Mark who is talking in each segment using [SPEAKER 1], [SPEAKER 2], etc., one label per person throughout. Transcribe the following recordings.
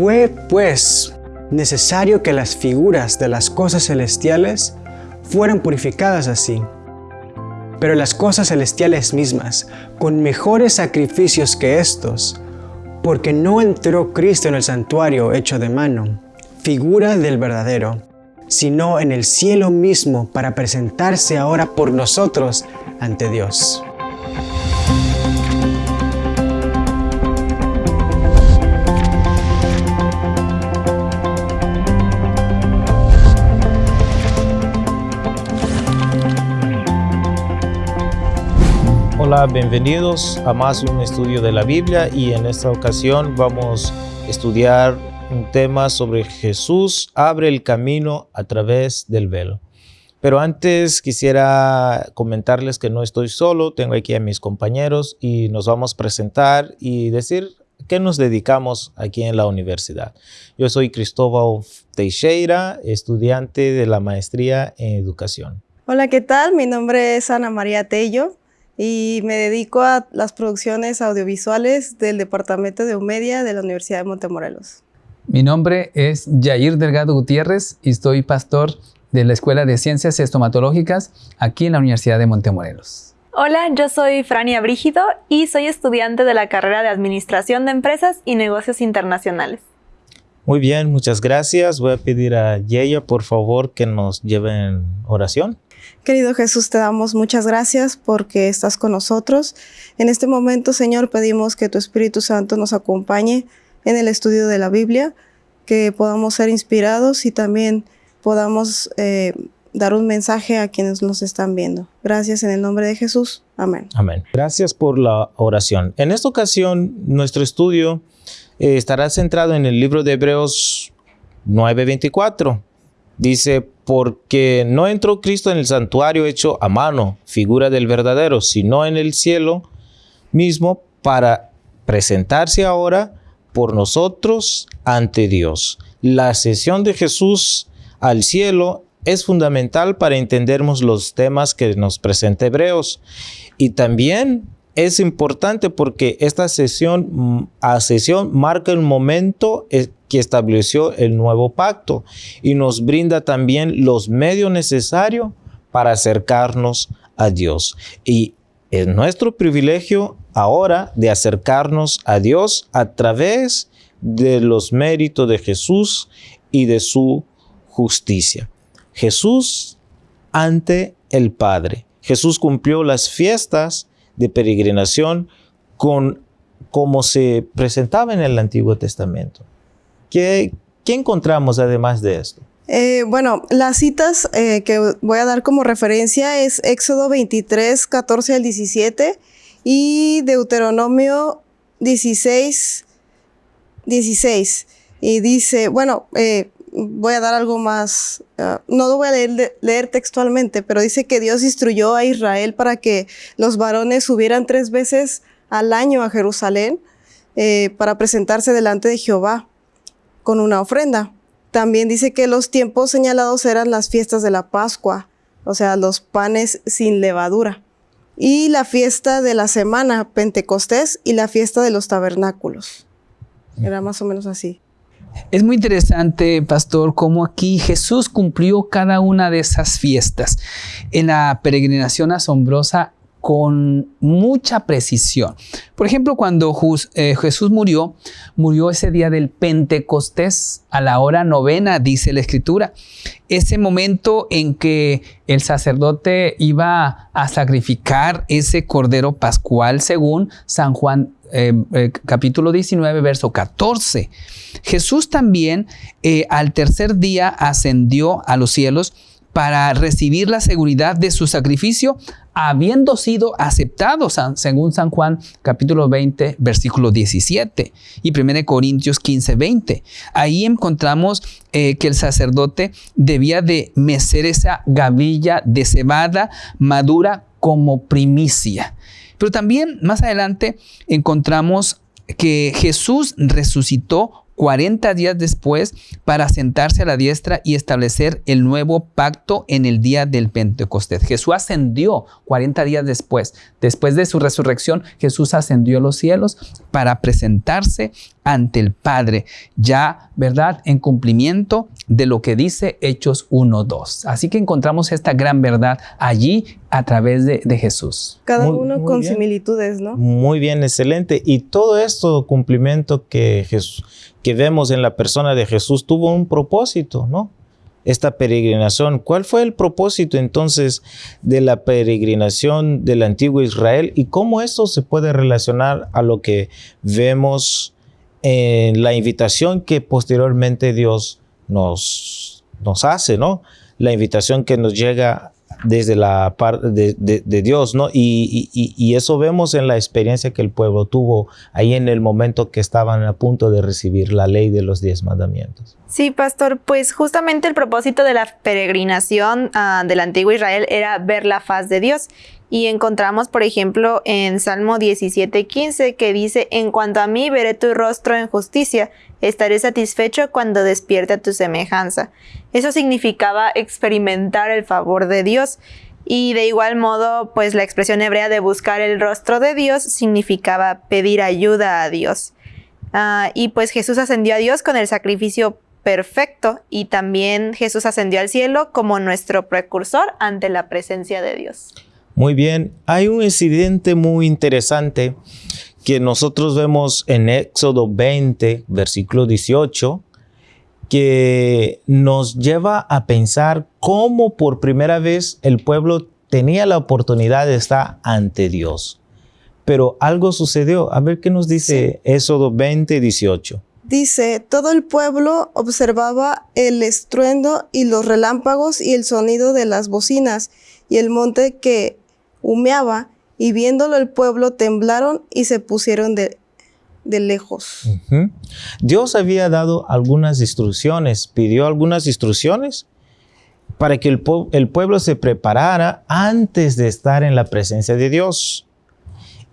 [SPEAKER 1] Fue, pues, necesario que las figuras de las cosas celestiales fueran purificadas así. Pero las cosas celestiales mismas, con mejores sacrificios que estos, porque no entró Cristo en el santuario hecho de mano, figura del verdadero, sino en el cielo mismo para presentarse ahora por nosotros ante Dios.
[SPEAKER 2] Hola, bienvenidos a más un estudio de la Biblia y en esta ocasión vamos a estudiar un tema sobre Jesús abre el camino a través del velo. Pero antes quisiera comentarles que no estoy solo, tengo aquí a mis compañeros y nos vamos a presentar y decir qué nos dedicamos aquí en la universidad. Yo soy Cristóbal Teixeira, estudiante de la maestría en educación.
[SPEAKER 3] Hola, ¿qué tal? Mi nombre es Ana María Tello y me dedico a las producciones audiovisuales del Departamento de Omedia de la Universidad de Montemorelos.
[SPEAKER 4] Mi nombre es Yair Delgado Gutiérrez y soy pastor de la Escuela de Ciencias Estomatológicas aquí en la Universidad de Montemorelos.
[SPEAKER 5] Hola, yo soy Frania Brígido y soy estudiante de la carrera de Administración de Empresas y Negocios Internacionales.
[SPEAKER 2] Muy bien, muchas gracias. Voy a pedir a Yeya, por favor, que nos lleve en oración.
[SPEAKER 3] Querido Jesús, te damos muchas gracias porque estás con nosotros. En este momento, Señor, pedimos que tu Espíritu Santo nos acompañe en el estudio de la Biblia, que podamos ser inspirados y también podamos eh, dar un mensaje a quienes nos están viendo. Gracias en el nombre de Jesús. Amén.
[SPEAKER 2] Amén. Gracias por la oración. En esta ocasión, nuestro estudio eh, estará centrado en el libro de Hebreos 9:24. Dice, porque no entró Cristo en el santuario hecho a mano, figura del verdadero, sino en el cielo mismo para presentarse ahora por nosotros ante Dios. La ascensión de Jesús al cielo es fundamental para entendernos los temas que nos presenta Hebreos. Y también es importante porque esta sesión, mm, a marca el momento eh, que estableció el nuevo pacto y nos brinda también los medios necesarios para acercarnos a Dios. Y es nuestro privilegio ahora de acercarnos a Dios a través de los méritos de Jesús y de su justicia. Jesús ante el Padre. Jesús cumplió las fiestas de peregrinación con como se presentaba en el Antiguo Testamento. ¿Qué, encontramos además de esto?
[SPEAKER 3] Eh, bueno, las citas eh, que voy a dar como referencia es Éxodo 23, 14 al 17 y Deuteronomio 16, 16. Y dice, bueno, eh, voy a dar algo más, ah, no lo voy a leer, leer, textualmente, pero dice que Dios instruyó a Israel para que los varones subieran tres veces al año a Jerusalén para presentarse delante de Jehová con una ofrenda. También dice que los tiempos señalados eran las fiestas de la Pascua, o sea, los panes sin levadura, y la fiesta de la semana, Pentecostés, y la fiesta de los tabernáculos. Era más o menos así.
[SPEAKER 4] Es muy interesante, pastor, cómo aquí Jesús cumplió cada una de esas fiestas. En la peregrinación asombrosa con mucha precisión. Por ejemplo, cuando eh, Jesús murió, murió ese día del Pentecostés a la hora novena, dice la Escritura. Ese momento en que el sacerdote iba a sacrificar ese cordero pascual según San Juan eh, eh, capítulo 19, verso 14. Jesús también al tercer día ascendió a los cielos para recibir la seguridad de su sacrificio, habiendo sido aceptado, según San Juan capítulo 20, versículo 17 y 1 Corintios 15, 20. Ahí encontramos eh, que el sacerdote debía de mecer esa gavilla de cebada madura como primicia. Pero también más adelante encontramos que Jesús resucitó 40 días después para sentarse a la diestra y establecer el nuevo pacto en el día del Pentecostés. Jesús ascendió 40 días después. Después de su resurrección, Jesús ascendió a los cielos para presentarse ante el Padre, ya, ¿verdad?, en cumplimiento de lo que dice Hechos 1.2. Así que encontramos esta gran verdad allí a través de, Jesús.
[SPEAKER 3] Cada uno con similitudes, ¿no?
[SPEAKER 2] Muy bien, excelente. Y todo esto cumplimiento que, que vemos en la persona de Jesús tuvo un propósito, ¿no? Esta peregrinación. ¿Cuál fue el propósito entonces de la peregrinación del antiguo Israel y cómo esto se puede relacionar a lo que vemos en la invitación que posteriormente Dios nos, hace, ¿no? La invitación que nos llega desde la parte de, Dios, ¿no? Y, eso vemos en la experiencia que el pueblo tuvo ahí en el momento que estaban a punto de recibir la ley de los diez mandamientos.
[SPEAKER 5] Sí, pastor, pues justamente el propósito de la peregrinación uh, del antiguo Israel era ver la faz de Dios. Y encontramos, por ejemplo, en Salmo 17:15 que dice, en cuanto a mí veré tu rostro en justicia, estaré satisfecho cuando despierte tu semejanza. Eso significaba experimentar el favor de Dios. Y de igual modo, pues la expresión hebrea de buscar el rostro de Dios significaba pedir ayuda a Dios. Ah, y pues Jesús ascendió a Dios con el sacrificio perfecto y también Jesús ascendió al cielo como nuestro precursor ante la presencia de Dios.
[SPEAKER 2] Muy bien, hay un incidente muy interesante que nosotros vemos en Éxodo 20, versículo 18, que nos lleva a pensar cómo por primera vez el pueblo tenía la oportunidad de estar ante Dios. Pero algo sucedió. A ver qué nos dice Éxodo 20, 18.
[SPEAKER 3] Dice, todo el pueblo observaba el estruendo y los relámpagos y el sonido de las bocinas y el monte que humeaba, y viéndolo el pueblo temblaron y se pusieron de, lejos.
[SPEAKER 2] Dios había dado algunas instrucciones, pidió algunas instrucciones para que el, el, pueblo se preparara antes de estar en la presencia de Dios.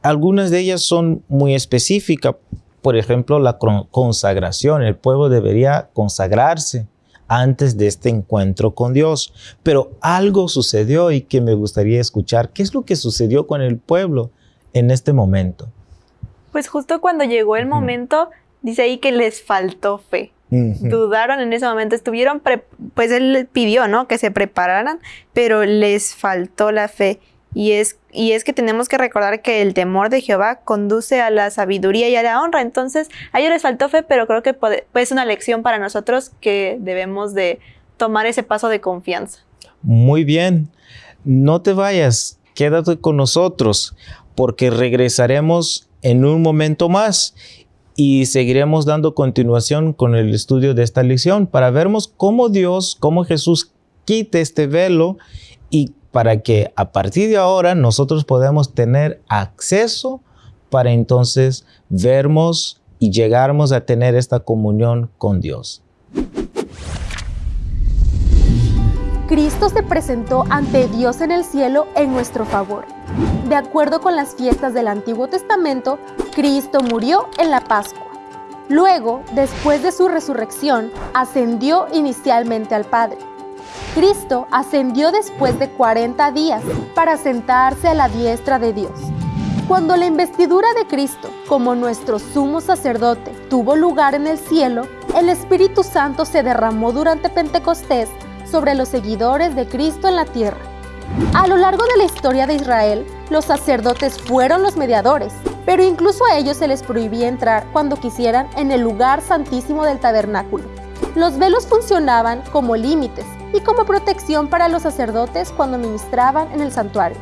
[SPEAKER 2] Algunas de ellas son muy específicas. Por ejemplo, la consagración. El pueblo debería consagrarse antes de este encuentro con Dios. Pero algo sucedió y que me gustaría escuchar. ¿Qué es lo que sucedió con el pueblo en este momento?
[SPEAKER 5] Pues justo cuando llegó el momento, dice ahí que les faltó fe. Dudaron en ese momento, estuvieron, pues él pidió, ¿no? Que se prepararan, pero les faltó la fe. Y es, y es que tenemos que recordar que el temor de Jehová conduce a la sabiduría y a la honra. Entonces, a ellos les faltó fe, pero creo que puede, es una lección para nosotros que debemos de tomar ese paso de confianza.
[SPEAKER 2] Muy bien. No te vayas, quédate con nosotros, porque regresaremos en un momento más y seguiremos dando continuación con el estudio de esta lección para vernos cómo Dios, cómo Jesús quita este velo y para que a partir de ahora nosotros podamos tener acceso para entonces vernos y llegarmos a tener esta comunión con Dios.
[SPEAKER 6] Cristo se presentó ante Dios en el cielo en nuestro favor. De acuerdo con las fiestas del Antiguo Testamento, Cristo murió en la Pascua. Luego, después de su resurrección, ascendió inicialmente al Padre Cristo ascendió después de 40 días para sentarse a la diestra de Dios. Cuando la investidura de Cristo como nuestro sumo sacerdote tuvo lugar en el cielo, el Espíritu Santo se derramó durante Pentecostés sobre los seguidores de Cristo en la tierra. A lo largo de la historia de Israel, los sacerdotes fueron los mediadores, pero incluso a ellos se les prohibía entrar cuando quisieran en el lugar santísimo del tabernáculo. Los velos funcionaban como límites y como protección para los sacerdotes cuando ministraban en el santuario.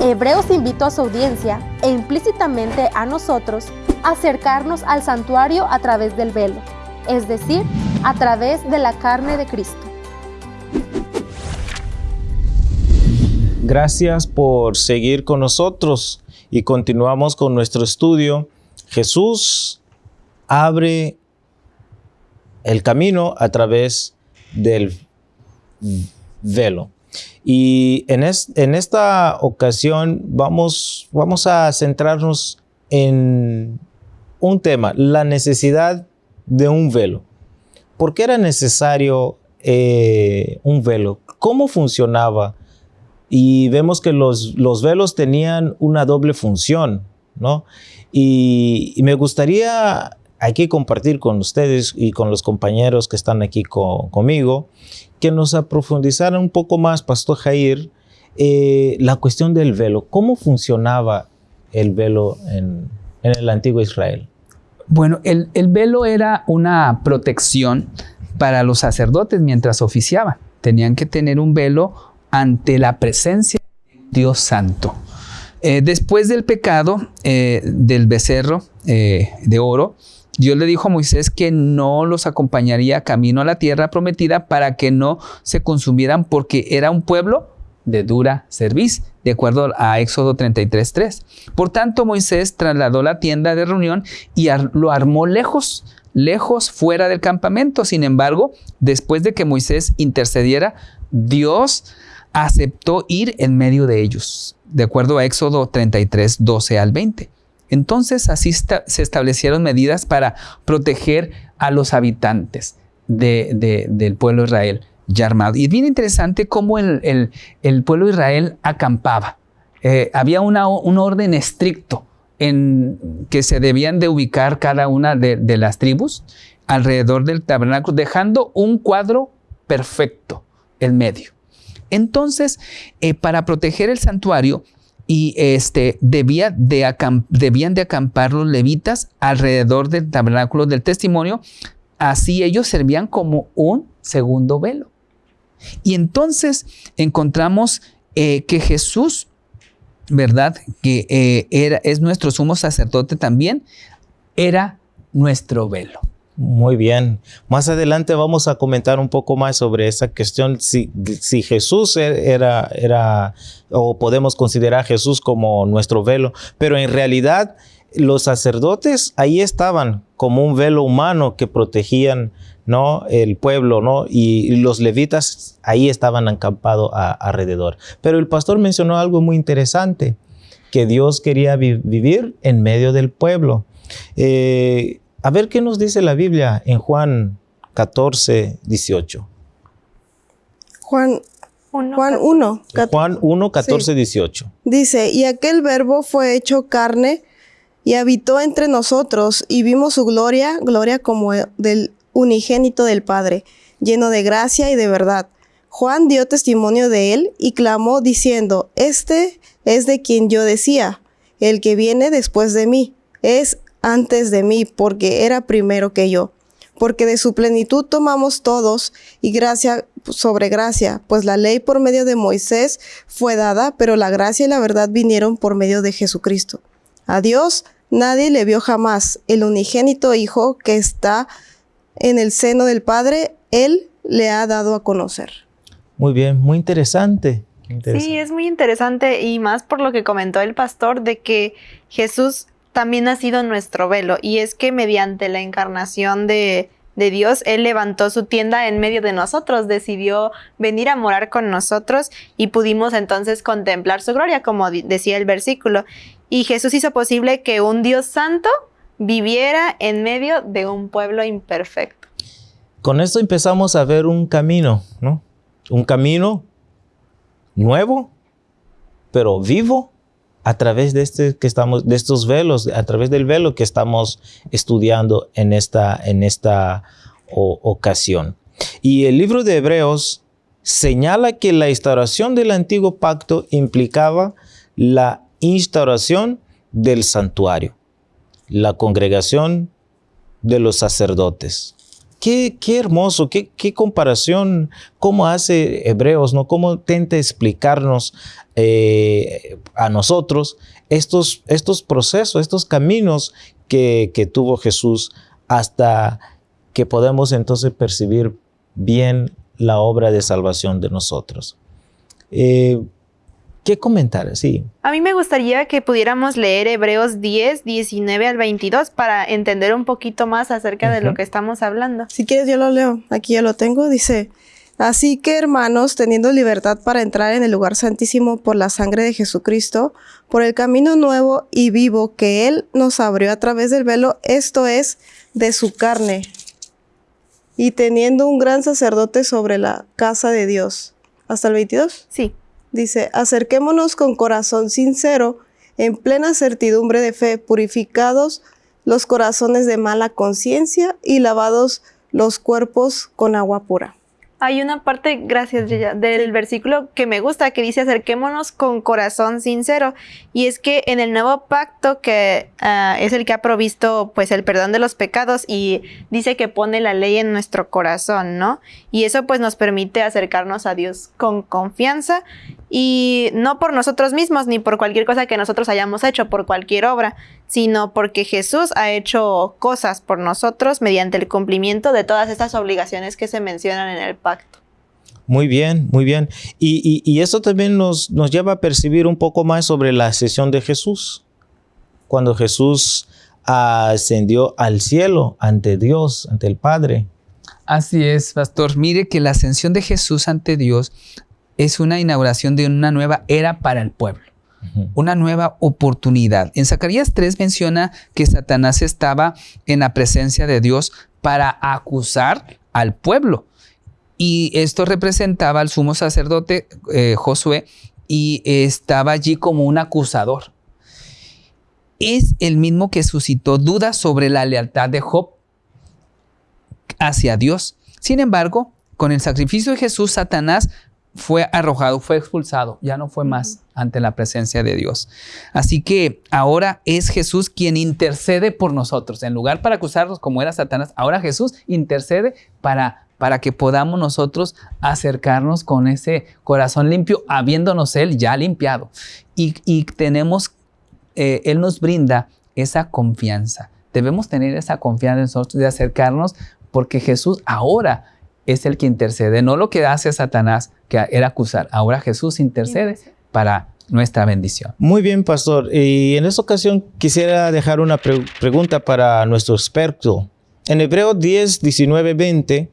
[SPEAKER 6] Hebreos invitó a su audiencia e implícitamente a nosotros a acercarnos al santuario a través del velo, es decir, a través de la carne de Cristo.
[SPEAKER 2] Gracias por seguir con nosotros y continuamos con nuestro estudio. Jesús abre el camino a través del velo. Y en, en esta ocasión vamos, vamos a centrarnos en un tema, la necesidad de un velo. ¿Por qué era necesario eh, un velo? ¿Cómo funcionaba? Y vemos que los, los velos tenían una doble función, ¿no? Y, me gustaría aquí compartir con ustedes y con los compañeros que están aquí conmigo, que nos aprofundizaran un poco más, Pastor Jair, eh, la cuestión del velo. ¿Cómo funcionaba el velo en, el antiguo Israel?
[SPEAKER 4] Bueno, el, velo era una protección para los sacerdotes mientras oficiaban. Tenían que tener un velo ante la presencia de Dios Santo. Eh, después del pecado eh, del becerro de oro, Dios le dijo a Moisés que no los acompañaría camino a la tierra prometida para que no se consumieran porque era un pueblo de dura cerviz, de acuerdo a Éxodo 33.3. Por tanto, Moisés trasladó la tienda de reunión y lo armó lejos, lejos fuera del campamento. Sin embargo, después de que Moisés intercediera, Dios aceptó ir en medio de ellos, de acuerdo a Éxodo 33, 12 al 20. Entonces así se establecieron medidas para proteger a los habitantes del pueblo Israel ya armado. Y es bien interesante cómo el, pueblo Israel acampaba. Eh, había un orden estricto en que se debían de ubicar cada una de, las tribus alrededor del tabernáculo, dejando un cuadro perfecto en medio. Entonces, eh, para proteger el santuario, y este, debía de debían de acampar los levitas alrededor del tabernáculo del testimonio, así ellos servían como un segundo velo. Y entonces encontramos eh, que Jesús, ¿verdad? Que eh, era, es nuestro sumo sacerdote también, era nuestro velo.
[SPEAKER 2] Muy bien. Más adelante vamos a comentar un poco más sobre esa cuestión, si, si, Jesús e-, era, era, o podemos considerar a Jesús como nuestro velo, pero en realidad los sacerdotes ahí estaban como un velo humano que protegían ¿no? El pueblo, ¿no? Y, los levitas ahí estaban acampados alrededor. Pero el pastor mencionó algo muy interesante, que Dios quería vivir en medio del pueblo. Eh, a ver qué nos dice la Biblia en Juan 14, 18.
[SPEAKER 3] Juan Juan 1.
[SPEAKER 2] Juan 1, 14, 18.
[SPEAKER 3] Dice, y aquel verbo fue hecho carne y habitó entre nosotros y vimos su gloria, gloria como del unigénito del Padre, lleno de gracia y de verdad. Juan dio testimonio de él y clamó diciendo, Este es de quien yo decía, el que viene después de mí, es antes de mí, porque era primero que yo. Porque de su plenitud tomamos todos y gracia sobre gracia, pues la ley por medio de Moisés fue dada, pero la gracia y la verdad vinieron por medio de Jesucristo. A Dios nadie le vio jamás, el unigénito Hijo que está en el seno del Padre, Él le ha dado a conocer.
[SPEAKER 2] Muy bien, muy interesante.
[SPEAKER 5] Sí, es muy interesante y más por lo que comentó el pastor de que Jesús también ha sido nuestro velo y es que mediante la encarnación de, de Dios, Él levantó su tienda en medio de nosotros, decidió venir a morar con nosotros y pudimos entonces contemplar su gloria, como decía el versículo. Y Jesús hizo posible que un Dios santo viviera en medio de un pueblo imperfecto.
[SPEAKER 2] Con esto empezamos a ver un camino, ¿no? Un camino nuevo, pero vivo a través de, este que estamos, de estos velos, a través del velo que estamos estudiando en esta, en esta ocasión. Y el libro de Hebreos señala que la instauración del antiguo pacto implicaba la instauración del santuario la congregación de los sacerdotes. Qué, qué hermoso, qué, qué, comparación, cómo hace Hebreos, ¿no? Cómo intenta explicarnos eh, a nosotros estos, estos procesos, estos caminos que, que, tuvo Jesús hasta que podemos entonces percibir bien la obra de salvación de nosotros. Eh, ¿Qué comentar? Sí.
[SPEAKER 5] A mí me gustaría que pudiéramos leer Hebreos 10, 19 al 22 para entender un poquito más acerca de lo que estamos hablando.
[SPEAKER 3] Si quieres, yo lo leo. Aquí ya lo tengo. Dice, Así que hermanos, teniendo libertad para entrar en el lugar santísimo por la sangre de Jesucristo, por el camino nuevo y vivo que Él nos abrió a través del velo, esto es, de su carne, y teniendo un gran sacerdote sobre la casa de Dios. ¿Hasta el 22?
[SPEAKER 5] Sí.
[SPEAKER 3] Dice, acerquémonos con corazón sincero, en plena certidumbre de fe, purificados los corazones de mala conciencia y lavados los cuerpos con agua pura.
[SPEAKER 5] Hay una parte, gracias, Yaya, del versículo que me gusta, que dice acerquémonos con corazón sincero. Y es que en el nuevo pacto, que ah, es el que ha provisto pues el perdón de los pecados y dice que pone la ley en nuestro corazón, ¿no? Y eso pues nos permite acercarnos a Dios con confianza y no por nosotros mismos ni por cualquier cosa que nosotros hayamos hecho, por cualquier obra, sino porque Jesús ha hecho cosas por nosotros mediante el cumplimiento de todas estas obligaciones que se mencionan en el pacto.
[SPEAKER 2] Muy bien, muy bien. Y, eso también nos, nos lleva a percibir un poco más sobre la ascensión de Jesús. Cuando Jesús ascendió al cielo ante Dios, ante el Padre.
[SPEAKER 4] Así es, pastor. Mire que la ascensión de Jesús ante Dios es una inauguración de una nueva era para el pueblo, una nueva oportunidad. En Zacarías 3 menciona que Satanás estaba en la presencia de Dios para acusar al pueblo. Y esto representaba al sumo sacerdote eh, Josué y estaba allí como un acusador. Es el mismo que suscitó dudas sobre la lealtad de Job hacia Dios. Sin embargo, con el sacrificio de Jesús, Satanás fue arrojado, fue expulsado, ya no fue más ante la presencia de Dios. Así que ahora es Jesús quien intercede por nosotros. En lugar para acusarnos como era Satanás, ahora Jesús intercede para, para que podamos nosotros acercarnos con ese corazón limpio, habiéndonos Él ya limpiado. Y, tenemos, eh, Él nos brinda esa confianza. Debemos tener esa confianza en nosotros de acercarnos porque Jesús ahora es el que intercede, no lo que hace Satanás, que era acusar. Ahora Jesús intercede para nuestra bendición.
[SPEAKER 2] Muy bien, pastor. Y en esta ocasión quisiera dejar una pregunta para nuestro experto. En Hebreos 10, 19, 20,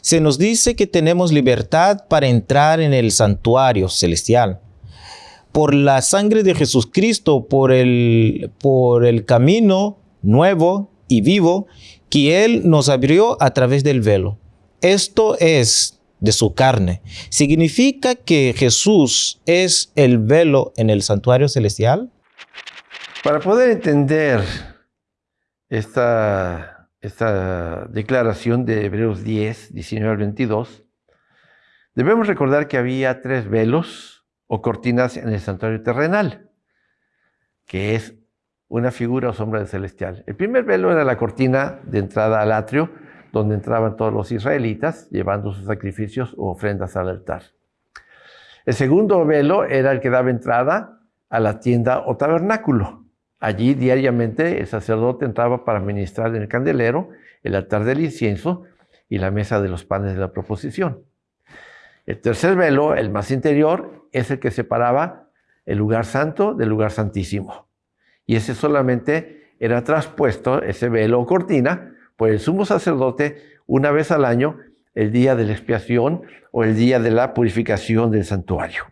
[SPEAKER 2] se nos dice que tenemos libertad para entrar en el santuario celestial. Por la sangre de Jesucristo, por el, por el camino nuevo y vivo que Él nos abrió a través del velo esto es de su carne, ¿significa que Jesús es el velo en el santuario celestial?
[SPEAKER 7] Para poder entender esta, esta declaración de Hebreos 10, 19 al 22, debemos recordar que había tres velos o cortinas en el santuario terrenal, que es una figura o sombra celestial. El primer velo era la cortina de entrada al atrio, donde entraban todos los israelitas llevando sus sacrificios o ofrendas al altar. El segundo velo era el que daba entrada a la tienda o tabernáculo. Allí diariamente el sacerdote entraba para ministrar en el candelero, el altar del incienso y la mesa de los panes de la proposición. El tercer velo, el más interior, es el que separaba el lugar santo del lugar santísimo. Y ese solamente era traspuesto, ese velo o cortina, por el sumo sacerdote una vez al año, el día de la expiación o el día de la purificación del santuario.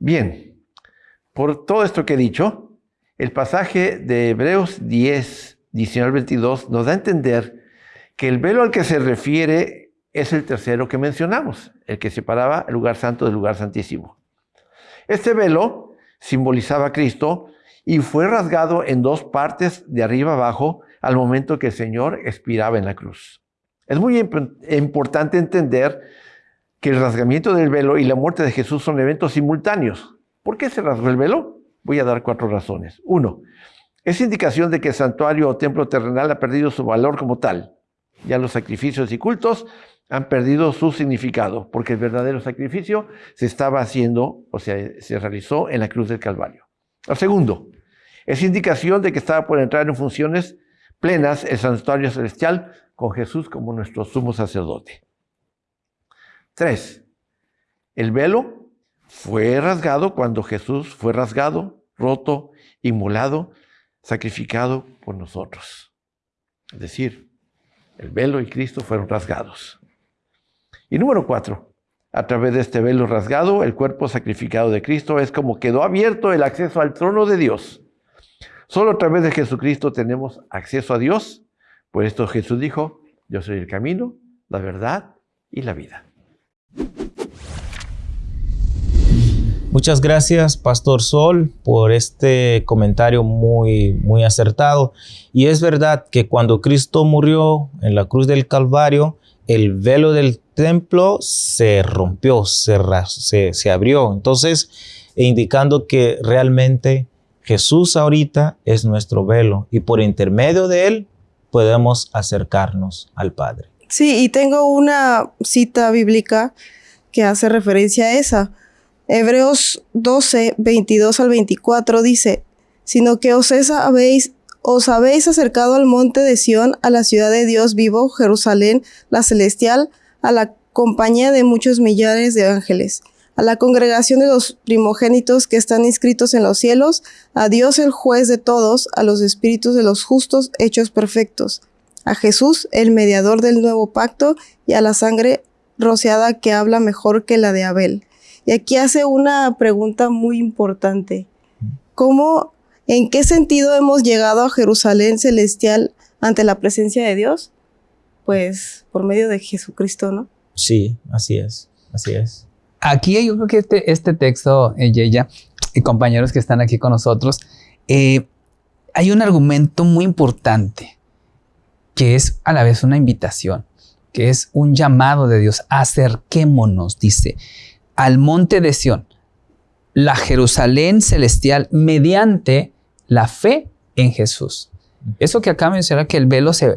[SPEAKER 7] Bien, por todo esto que he dicho, el pasaje de Hebreos 10, 19 22 nos da a entender que el velo al que se refiere es el tercero que mencionamos, el que separaba el lugar santo del lugar santísimo. Este velo simbolizaba a Cristo y fue rasgado en dos partes de arriba abajo al momento que el Señor expiraba en la cruz. Es muy importante entender que el rasgamiento del velo y la muerte de Jesús son eventos simultáneos. ¿Por qué se rasgó el velo? Voy a dar cuatro razones. Uno, es indicación de que el santuario o templo terrenal ha perdido su valor como tal. Ya los sacrificios y cultos han perdido su significado, porque el verdadero sacrificio se estaba haciendo, o sea, se realizó en la cruz del Calvario. El segundo, es indicación de que estaba por entrar en funciones plenas el santuario celestial con Jesús como nuestro sumo sacerdote. Tres, el velo fue rasgado cuando Jesús fue rasgado, roto, inmolado, sacrificado por nosotros. Es decir, el velo y Cristo fueron rasgados. Y número cuatro, a través de este velo rasgado, el cuerpo sacrificado de Cristo es como quedó abierto el acceso al trono de Dios Solo a través de Jesucristo tenemos acceso a Dios. Por esto Jesús dijo, yo soy el camino, la verdad y la vida.
[SPEAKER 2] Muchas gracias, Pastor Sol, por este comentario muy, muy acertado. Y es verdad que cuando Cristo murió en la cruz del Calvario, el velo del templo se rompió, se, abrió. Entonces, indicando que realmente Jesús ahorita es nuestro velo y por intermedio de él podemos acercarnos al Padre.
[SPEAKER 3] Sí, y tengo una cita bíblica que hace referencia a esa. Hebreos 12, 22 al 24 dice, sino que os habéis, os habéis acercado al monte de Sión, a la ciudad de Dios vivo, Jerusalén, la celestial, a la compañía de muchos millares de ángeles, a la congregación de los primogénitos que están inscritos en los cielos, a Dios el juez de todos, a los espíritus de los justos hechos perfectos, a Jesús el mediador del nuevo pacto y a la sangre rociada que habla mejor que la de Abel y aquí hace una pregunta muy importante. ¿Cómo, en qué sentido hemos llegado a Jerusalén celestial ante la presencia de Dios? Pues por medio de Jesucristo, ¿no?
[SPEAKER 2] Sí, así es, así es.
[SPEAKER 4] Aquí yo creo que este, este texto, ella y compañeros que están aquí con nosotros, eh, hay un argumento muy importante que es a la vez una invitación, que es un llamado de Dios. Acerquémonos, dice al monte de Sión, la Jerusalén celestial, mediante la fe en Jesús. Eso que acá menciona que el velo se,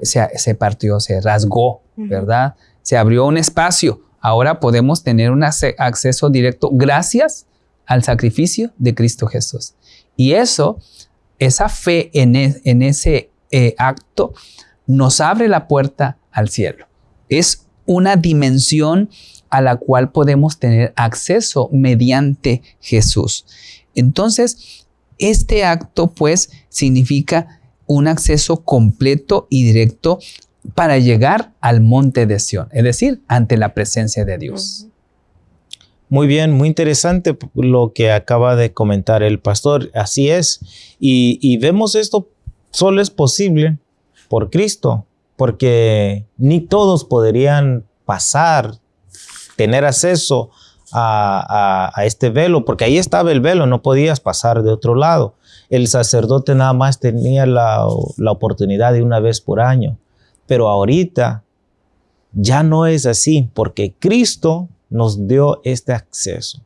[SPEAKER 4] partió, se rasgó, ¿verdad? Se abrió un espacio. Ahora podemos tener un acceso directo gracias al sacrificio de Cristo Jesús. Y eso, esa fe en, e, ese eh, acto, nos abre la puerta al cielo. Es una dimensión a la cual podemos tener acceso mediante Jesús. Entonces, este acto pues significa un acceso completo y directo para llegar al monte de Sión, es decir, ante la presencia de Dios.
[SPEAKER 2] Muy bien, muy interesante lo que acaba de comentar el pastor. Así es. Y, vemos esto solo es posible por Cristo, porque ni todos podrían pasar tener acceso a, este velo, porque ahí estaba el velo, no podías pasar de otro lado. El sacerdote nada más tenía la oportunidad de una vez por año, pero ahorita ya no es así, porque Cristo nos dio este acceso.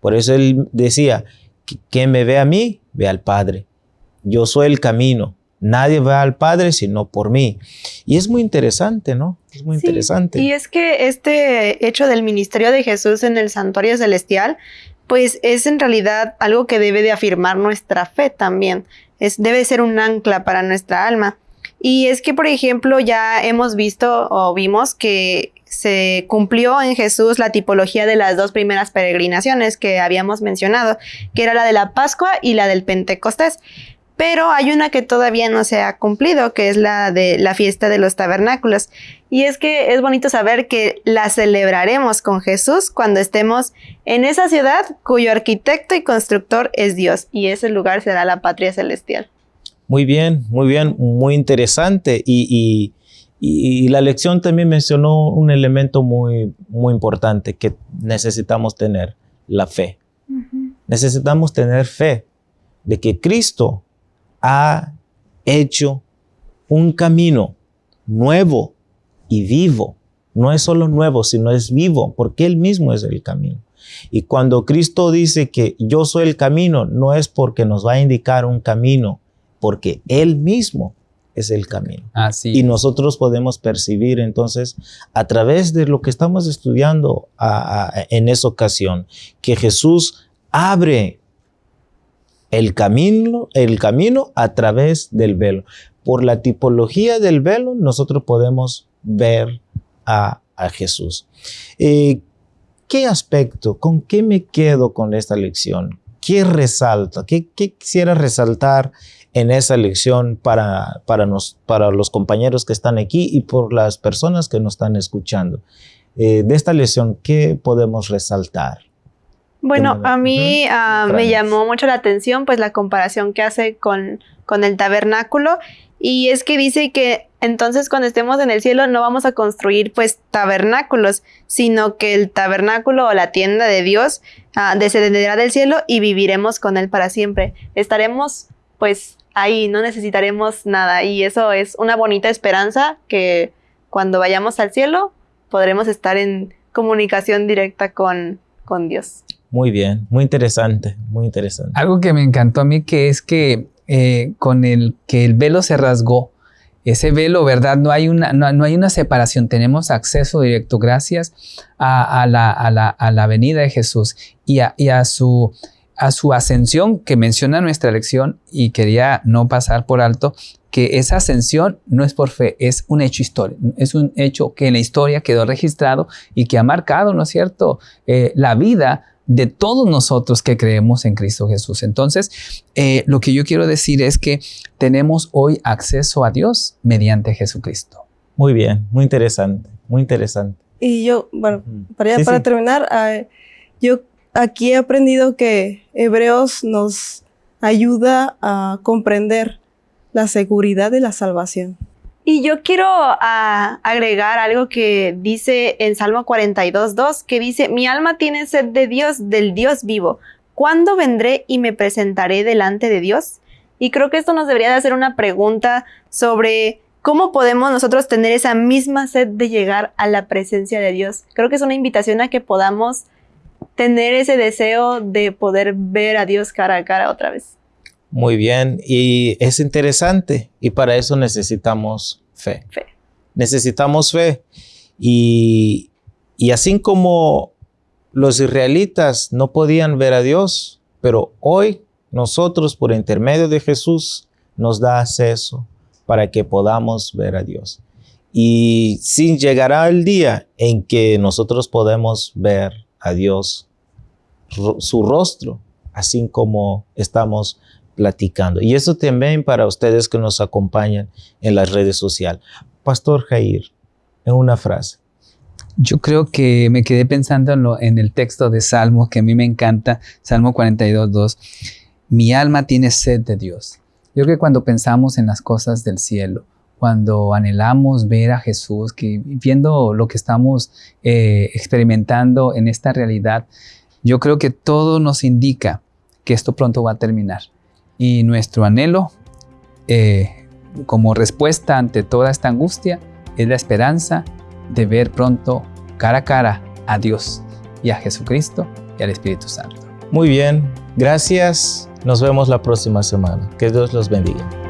[SPEAKER 2] Por eso él decía, que me ve a mí, ve al Padre. Yo soy el camino, Nadie va al Padre sino por mí. Y es muy interesante, ¿no? Es muy interesante.
[SPEAKER 5] Y es que este hecho del ministerio de Jesús en el santuario celestial, pues es en realidad algo que debe de afirmar nuestra fe también. Es, debe ser un ancla para nuestra alma. Y es que, por ejemplo, ya hemos visto o vimos que se cumplió en Jesús la tipología de las dos primeras peregrinaciones que habíamos mencionado, que era la de la Pascua y la del Pentecostés pero hay una que todavía no se ha cumplido, que es la de la fiesta de los tabernáculos. Y es que es bonito saber que la celebraremos con Jesús cuando estemos en esa ciudad cuyo arquitecto y constructor es Dios, y ese lugar será la patria celestial.
[SPEAKER 2] Muy bien, muy bien, muy interesante. Y, la lección también mencionó un elemento muy, muy importante que necesitamos tener, la fe. Necesitamos tener fe de que Cristo ha hecho un camino nuevo y vivo. No es solo nuevo, sino es vivo, porque Él mismo es el camino. Y cuando Cristo dice que yo soy el camino, no es porque nos va a indicar un camino, porque Él mismo es el camino.
[SPEAKER 4] Así
[SPEAKER 2] y nosotros podemos percibir entonces a través de lo que estamos estudiando en esa ocasión, que Jesús abre el camino, el camino a través del velo. Por la tipología del velo, nosotros podemos ver a, Jesús. Eh, ¿Qué aspecto, con qué me quedo con esta lección? ¿Qué resalta? ¿Qué, quisiera resaltar en esa lección para, para, nos, para, los compañeros que están aquí y por las personas que nos están escuchando? Eh, de esta lección, ¿qué podemos resaltar?
[SPEAKER 5] Bueno, a mí ah, me llamó mucho la atención pues la comparación que hace con, con el tabernáculo y es que dice que entonces cuando estemos en el cielo no vamos a construir pues tabernáculos, sino que el tabernáculo o la tienda de Dios ah, descenderá del cielo y viviremos con él para siempre. Estaremos pues ahí, no necesitaremos nada y eso es una bonita esperanza que cuando vayamos al cielo podremos estar en comunicación directa con, con Dios.
[SPEAKER 2] Muy bien, muy interesante, muy interesante.
[SPEAKER 4] Algo que me encantó a mí que es que eh, con el que el velo se rasgó, ese velo, ¿verdad? No hay una, no, no hay una separación, tenemos acceso directo gracias a, a la, a, la, a la venida de Jesús y a, y a su, a su ascensión que menciona nuestra lección y quería no pasar por alto que esa ascensión no es por fe, es un hecho histórico, es un hecho que en la historia quedó registrado y que ha marcado, ¿no es cierto?, Eh, la vida de todos nosotros que creemos en Cristo Jesús. Entonces, eh, lo que yo quiero decir es que tenemos hoy acceso a Dios mediante Jesucristo.
[SPEAKER 2] Muy bien, muy interesante, muy interesante.
[SPEAKER 3] Y yo, bueno, para, ya
[SPEAKER 2] Sí,
[SPEAKER 3] para
[SPEAKER 2] sí.
[SPEAKER 3] terminar, ah, yo aquí he aprendido que Hebreos nos ayuda a comprender la seguridad de la salvación.
[SPEAKER 5] Y yo quiero ah, agregar algo que dice en Salmo 42.2, que dice, mi alma tiene sed de Dios, del Dios vivo. ¿Cuándo vendré y me presentaré delante de Dios? Y creo que esto nos debería de hacer una pregunta sobre cómo podemos nosotros tener esa misma sed de llegar a la presencia de Dios. Creo que es una invitación a que podamos tener ese deseo de poder ver a Dios cara a cara otra vez.
[SPEAKER 2] Muy bien, y es interesante, y para eso necesitamos fe.
[SPEAKER 5] Fe.
[SPEAKER 2] Necesitamos fe. Y, y así como los israelitas no podían ver a Dios, pero hoy nosotros por intermedio de Jesús nos da acceso para que podamos ver a Dios. Y sí llegará el día en que nosotros podemos ver a Dios, su rostro, así como estamos platicando. Y eso también para ustedes que nos acompañan en las redes sociales. Pastor Jair, en una frase.
[SPEAKER 4] Yo creo que me quedé pensando en, lo- en el texto de Salmo que a mí me encanta, Salmo 42.2. Mi alma tiene sed de Dios. Yo creo que cuando pensamos en las cosas del cielo, cuando anhelamos ver a Jesús, que viendo lo que estamos eh, experimentando en esta realidad, yo creo que todo nos indica que esto pronto va a terminar. Y nuestro anhelo, eh, como respuesta ante toda esta angustia, es la esperanza de ver pronto cara a cara a Dios y a Jesucristo y al Espíritu Santo.
[SPEAKER 2] Muy bien, gracias. Nos vemos la próxima semana. Que Dios los bendiga.